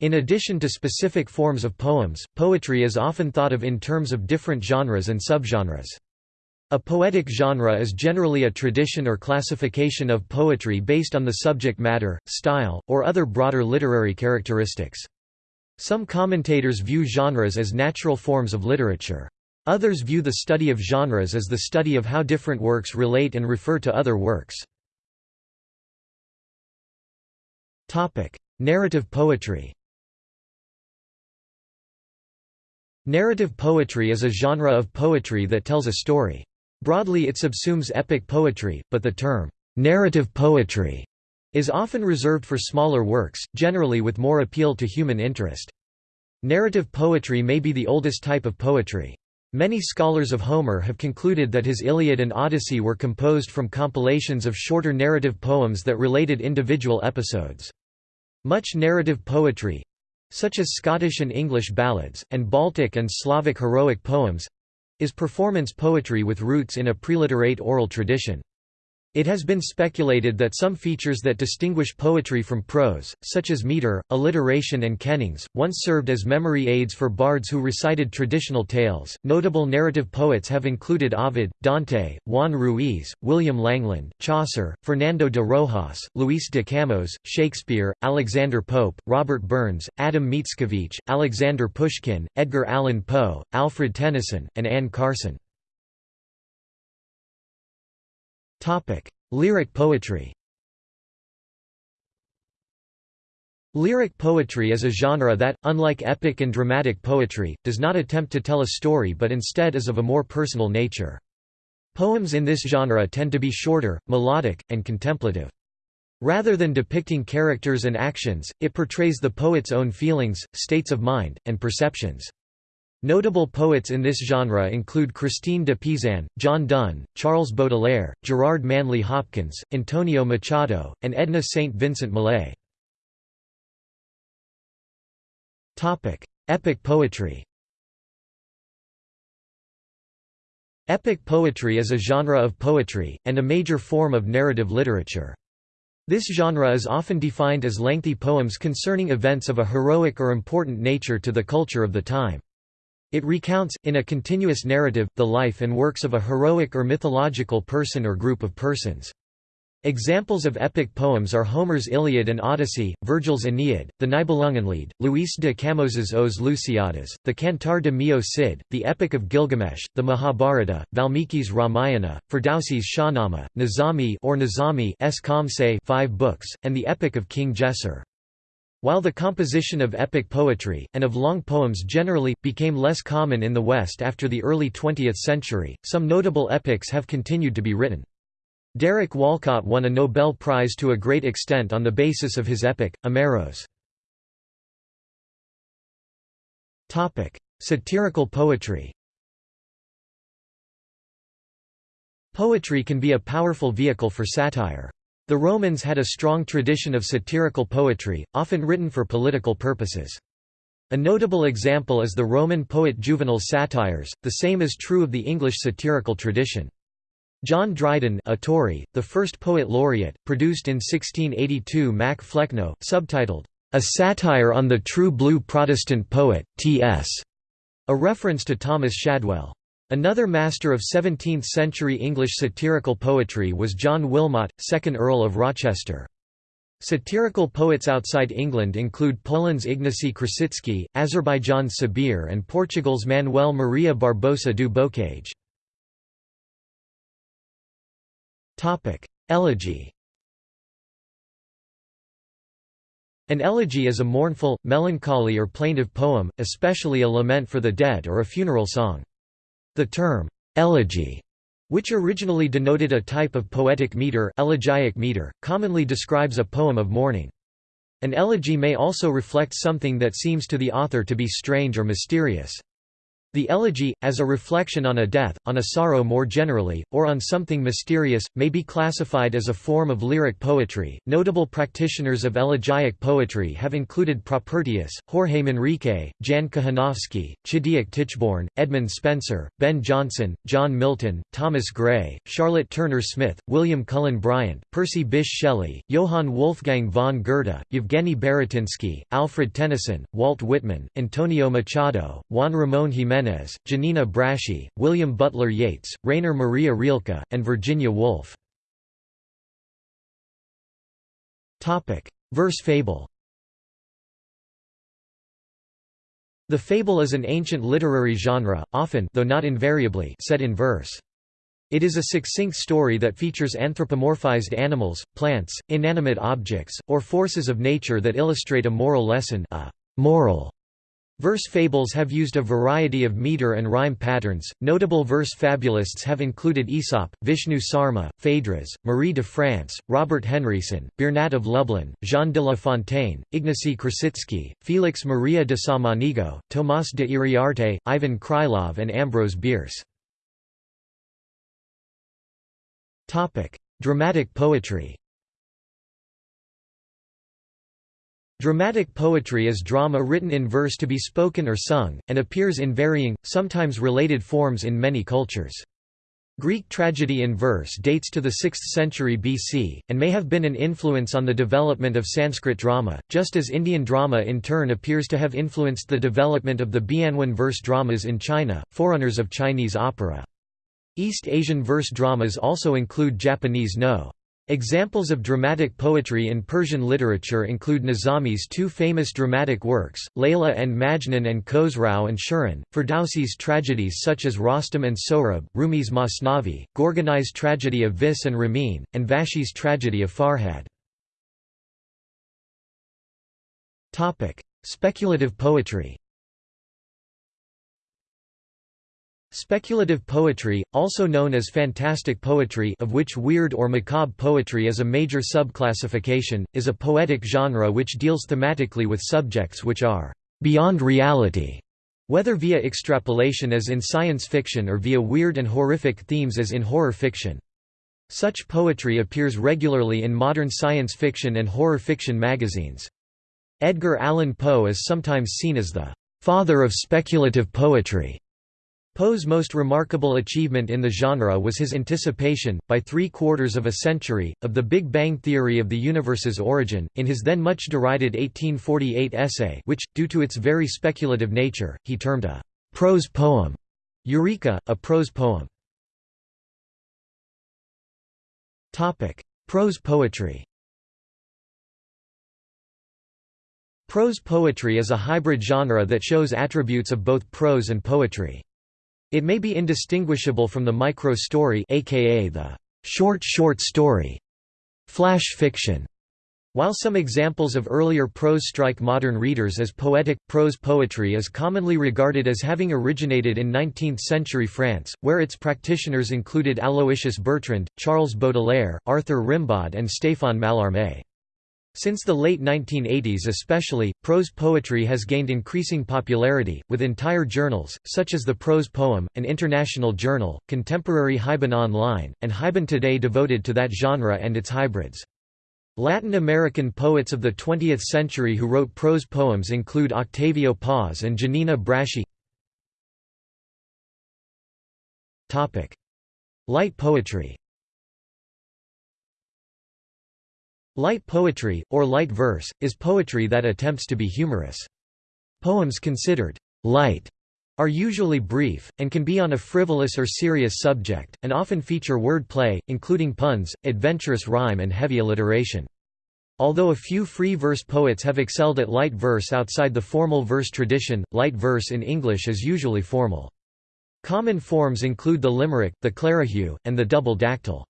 In addition to specific forms of poems, poetry is often thought of in terms of different genres and subgenres. A poetic genre is generally a tradition or classification of poetry based on the subject matter, style, or other broader literary characteristics. Some commentators view genres as natural forms of literature. Others view the study of genres as the study of how different works relate and refer to other works. Narrative poetry Narrative poetry is a genre of poetry that tells a story. Broadly it subsumes epic poetry, but the term, "'narrative poetry' is often reserved for smaller works, generally with more appeal to human interest. Narrative poetry may be the oldest type of poetry. Many scholars of Homer have concluded that his Iliad and Odyssey were composed from compilations of shorter narrative poems that related individual episodes. Much narrative poetry such as Scottish and English ballads, and Baltic and Slavic heroic poems is performance poetry with roots in a preliterate oral tradition. It has been speculated that some features that distinguish poetry from prose, such as meter, alliteration, and kennings, once served as memory aids for bards who recited traditional tales. Notable narrative poets have included Ovid, Dante, Juan Ruiz, William Langland, Chaucer, Fernando de Rojas, Luis de Camões, Shakespeare, Alexander Pope, Robert Burns, Adam Mickiewicz, Alexander Pushkin, Edgar Allan Poe, Alfred Tennyson, and Anne Carson. Topic: Lyric poetry. Lyric poetry is a genre that, unlike epic and dramatic poetry, does not attempt to tell a story but instead is of a more personal nature. Poems in this genre tend to be shorter, melodic, and contemplative. Rather than depicting characters and actions, it portrays the poet's own feelings, states of mind, and perceptions. Notable poets in this genre include Christine de Pizan, John Donne, Charles Baudelaire, Gerard Manley Hopkins, Antonio Machado, and Edna St. Vincent Millay. Epic poetry Epic poetry is a genre of poetry, and a major form of narrative literature. This genre is often defined as lengthy poems concerning events of a heroic or important nature to the culture of the time. It recounts, in a continuous narrative, the life and works of a heroic or mythological person or group of persons. Examples of epic poems are Homer's Iliad and Odyssey, Virgil's Aeneid, the Nibelungenlied, Luis de Camões's Os Lusíadas, the Cantar de Mio Cid, the Epic of Gilgamesh, the Mahabharata, Valmiki's Ramayana, Ferdowsi's Shahnameh, Nizami or Nizami's Khamseh 5 books, and the Epic of King Gesar. While the composition of epic poetry, and of long poems generally, became less common in the West after the early 20th century, some notable epics have continued to be written. Derek Walcott won a Nobel Prize to a great extent on the basis of his epic, Omeros. Satirical poetry Poetry can be a powerful vehicle for satire. The Romans had a strong tradition of satirical poetry, often written for political purposes. A notable example is the Roman poet Juvenal's satires, the same is true of the English satirical tradition. John Dryden a Tory, the first poet laureate, produced in 1682 Mac Flecknoe, subtitled, "'A Satire on the True Blue Protestant Poet, T.S., a reference to Thomas Shadwell. Another master of 17th-century English satirical poetry was John Wilmot, 2nd Earl of Rochester. Satirical poets outside England include Poland's Ignacy Krasicki, Azerbaijan's Sabir and Portugal's Manuel Maria Barbosa do Bocage. Elegy An elegy is a mournful, melancholy or plaintive poem, especially a lament for the dead or a funeral song. The term, elegy, which originally denoted a type of poetic meter, elegiac meter, commonly describes a poem of mourning. An elegy may also reflect something that seems to the author to be strange or mysterious. The elegy, as a reflection on a death, on a sorrow more generally, or on something mysterious, may be classified as a form of lyric poetry. Notable practitioners of elegiac poetry have included Propertius, Jorge Manrique, Jan Kochanowski, Chidiock Tichborne, Edmund Spenser, Ben Jonson, John Milton, Thomas Gray, Charlotte Turner Smith, William Cullen Bryant, Percy Bysshe Shelley, Johann Wolfgang von Goethe, Yevgeny Baratynsky, Alfred Tennyson, Walt Whitman, Antonio Machado, Juan Ramón Jiménez Jimenez, Giannina Braschi, William Butler Yeats, Rainer Maria Rilke, and Virginia Woolf. Verse fable The fable is an ancient literary genre, often though not invariably set in verse. It is a succinct story that features anthropomorphized animals, plants, inanimate objects, or forces of nature that illustrate a moral lesson a moral Verse fables have used a variety of meter and rhyme patterns. Notable verse fabulists have included Aesop, Vishnu Sarma, Phaedrus, Marie de France, Robert Henryson, Biernat of Lublin, Jean de La Fontaine, Ignacy Krasicki, Felix Maria de Samaniego, Tomás de Iriarte, Ivan Krylov, and Ambrose Bierce. Dramatic poetry Dramatic poetry is drama written in verse to be spoken or sung, and appears in varying, sometimes related forms in many cultures. Greek tragedy in verse dates to the 6th century BC, and may have been an influence on the development of Sanskrit drama, just as Indian drama in turn appears to have influenced the development of the Bianwen verse dramas in China, forerunners of Chinese opera. East Asian verse dramas also include Japanese no. Examples of dramatic poetry in Persian literature include Nizami's two famous dramatic works, Layla and Majnun and Khosrau and Shirin, Ferdowsi's tragedies such as Rostam and Sohrab, Rumi's Masnavi, Gorgani's tragedy of Vis and Ramin, and Vahshi's tragedy of Farhad. Speculative poetry Speculative poetry, also known as fantastic poetry of which weird or macabre poetry is a major subclassification, is a poetic genre which deals thematically with subjects which are «beyond reality», whether via extrapolation as in science fiction or via weird and horrific themes as in horror fiction. Such poetry appears regularly in modern science fiction and horror fiction magazines. Edgar Allan Poe is sometimes seen as the «father of speculative poetry» Poe's most remarkable achievement in the genre was his anticipation, by three-quarters of a century, of the Big Bang theory of the universe's origin, in his then much derided 1848 essay which, due to its very speculative nature, he termed a «prose poem». Eureka, a prose poem. Prose poetry Prose poetry is a hybrid genre that shows attributes of both prose and poetry. It may be indistinguishable from the micro-story aka the short short story, flash fiction. While some examples of earlier prose strike modern readers as poetic, prose poetry is commonly regarded as having originated in 19th-century France, where its practitioners included Aloysius Bertrand, Charles Baudelaire, Arthur Rimbaud and Stéphane Mallarmé. Since the late 1980s especially, prose poetry has gained increasing popularity, with entire journals, such as the Prose Poem, an international journal, contemporary Haibun Online, and Haibun Today devoted to that genre and its hybrids. Latin American poets of the 20th century who wrote prose poems include Octavio Paz and Giannina Braschi. Light poetry Light poetry, or light verse, is poetry that attempts to be humorous. Poems considered light are usually brief, and can be on a frivolous or serious subject, and often feature word play, including puns, adventurous rhyme and heavy alliteration. Although a few free verse poets have excelled at light verse outside the formal verse tradition, light verse in English is usually formal. Common forms include the limerick, the clerihew, and the double dactyl.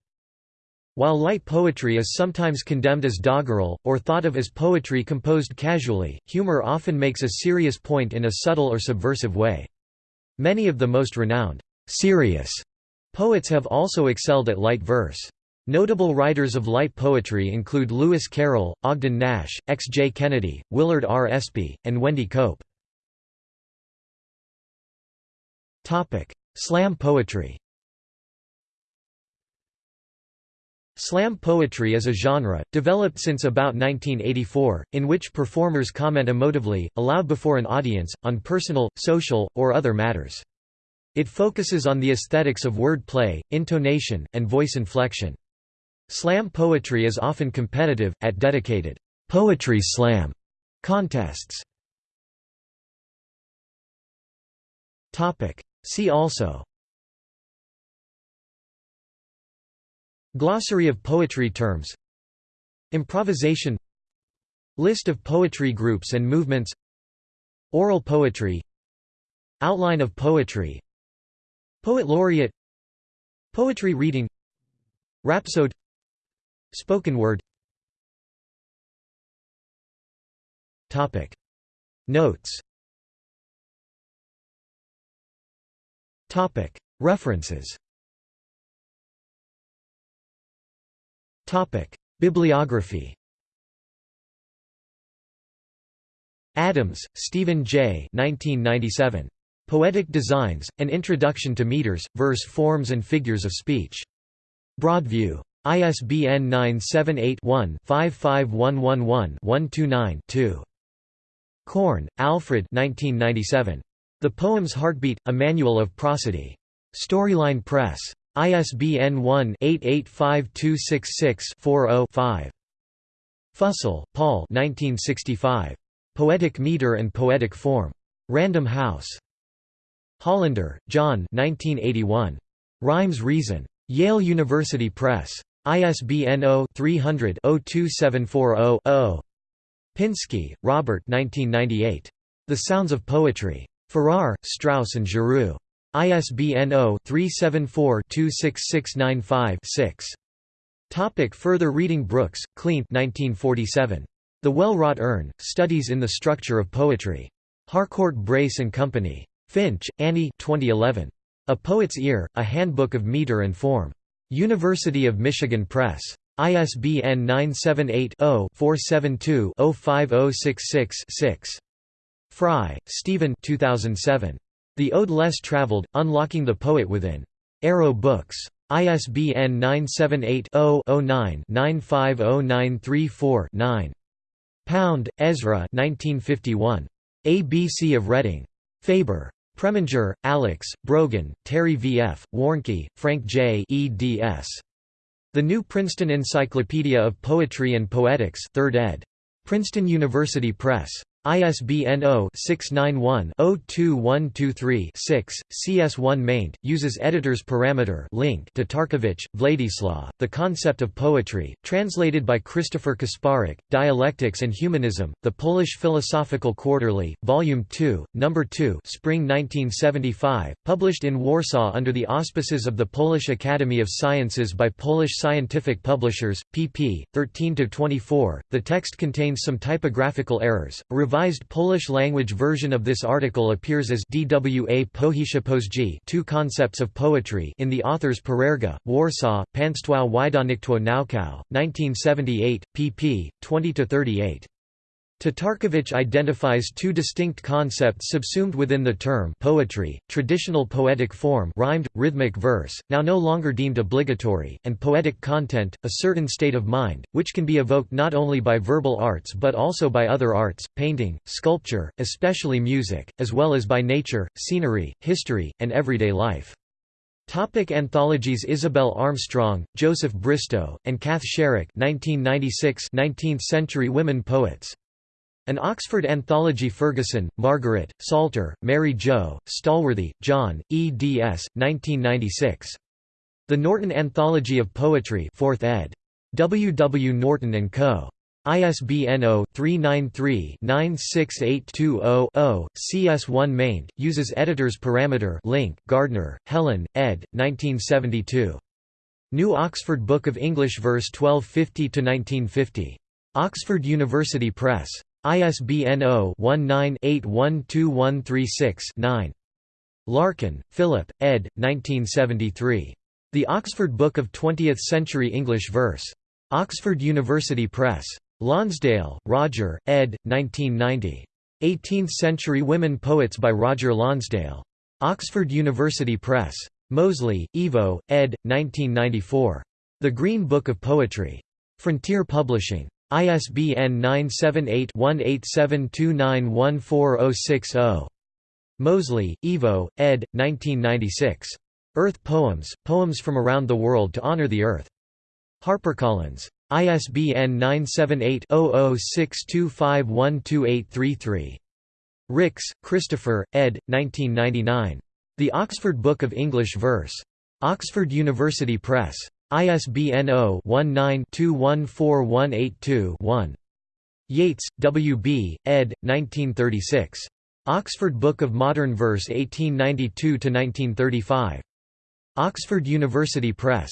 While light poetry is sometimes condemned as doggerel, or thought of as poetry composed casually, humor often makes a serious point in a subtle or subversive way. Many of the most renowned, serious poets have also excelled at light verse. Notable writers of light poetry include Lewis Carroll, Ogden Nash, X. J. Kennedy, Willard R. Espy, and Wendy Cope. Slam poetry Slam poetry is a genre, developed since about 1984, in which performers comment emotively, aloud before an audience, on personal, social, or other matters. It focuses on the aesthetics of word play, intonation, and voice inflection. Slam poetry is often competitive, at dedicated, "'Poetry Slam' contests. See also Glossary of poetry terms. Improvisation. List of poetry groups and movements. Oral poetry. Outline of poetry. Poet laureate. Poetry reading. Rhapsode. Spoken word. Topic. Notes. Topic. References Topic: Bibliography. Adams, Stephen J. 1997. Poetic Designs: An Introduction to Meters, Verse Forms and Figures of Speech. Broadview. ISBN 978-1-55111-129-2. Corn, Alfred 1997. The Poem's Heartbeat, A Manual of Prosody. Storyline Press. ISBN 1-885266-40-5. Fussell, Paul 1965. Poetic Meter and Poetic Form. Random House. Hollander, John 1981. Rhymes Reason. Yale University Press. ISBN 0-300-02740-0. Pinsky, Robert 1998. The Sounds of Poetry. Farrar, Straus and Giroux. ISBN 0-374-26695-6. Topic further reading Brooks, Cleanth 1947. The Well-Wrought Urn, Studies in the Structure of Poetry. Harcourt Brace and Company. Finch, Annie 2011. A Poet's Ear, A Handbook of Meter and Form. University of Michigan Press. ISBN 978-0-472-05066-6. Fry, Stephen 2007. The Ode Less Traveled, Unlocking the Poet Within. Arrow Books. ISBN 978-0-09-950934-9. Pound, Ezra 1951. ABC of Reading. Faber. Preminger, Alex, Brogan, Terry V. F., Warnke, Frank J. eds. The New Princeton Encyclopedia of Poetry and Poetics 3rd ed. Princeton University Press. ISBN 0-691-02123-6, CS1 maint, uses editor's parameter link to Tatarkiewicz, Vladislaw, The Concept of Poetry, translated by Christopher Kasparek, Dialectics and Humanism, The Polish Philosophical Quarterly, Volume 2, No. 2 Spring 1975, published in Warsaw under the auspices of the Polish Academy of Sciences by Polish Scientific Publishers, pp. 13–24, the text contains some typographical errors, a revised Polish-language version of this article appears as Dwa Two Concepts of Poetry in the author's Parerga, Warsaw, Państwo Wydawnictwo Naukowe, 1978, pp. 20–38. Tatarkiewicz identifies two distinct concepts subsumed within the term poetry, traditional poetic form rhymed, rhythmic verse, now no longer deemed obligatory, and poetic content, a certain state of mind, which can be evoked not only by verbal arts but also by other arts, painting, sculpture, especially music, as well as by nature, scenery, history, and everyday life. Topic anthologies Isobel Armstrong, Joseph Bristow, and Cath Sharrock 1996 19th century women poets. An Oxford Anthology Ferguson, Margaret, Salter, Mary Jo, Stallworthy, John, eds. 1996. The Norton Anthology of Poetry 4th ed. W. W. Norton & Co. ISBN 0-393-96820-0, CS1 maint, uses editor's parameter link Gardner, Helen, ed. 1972. New Oxford Book of English Verse 1250–1950. Oxford University Press. ISBN 0-19-812136-9. Larkin, Philip, ed. 1973. The Oxford Book of Twentieth-Century English Verse. Oxford University Press. Lonsdale, Roger, ed. 1990. 18th-Century Women Poets by Roger Lonsdale. Oxford University Press. Mosley, Ivo, ed. 1994. The Green Book of Poetry. Frontier Publishing. ISBN 978-1872914060. Mosley, Ivo, ed. 1996. Earth Poems, Poems from Around the World to Honor the Earth. HarperCollins. ISBN 978-0062512833. Ricks, Christopher, ed. 1999. The Oxford Book of English Verse. Oxford University Press. ISBN 0-19-214182-1. Yeats, W. B., ed. 1936. Oxford Book of Modern Verse 1892–1935. Oxford University Press.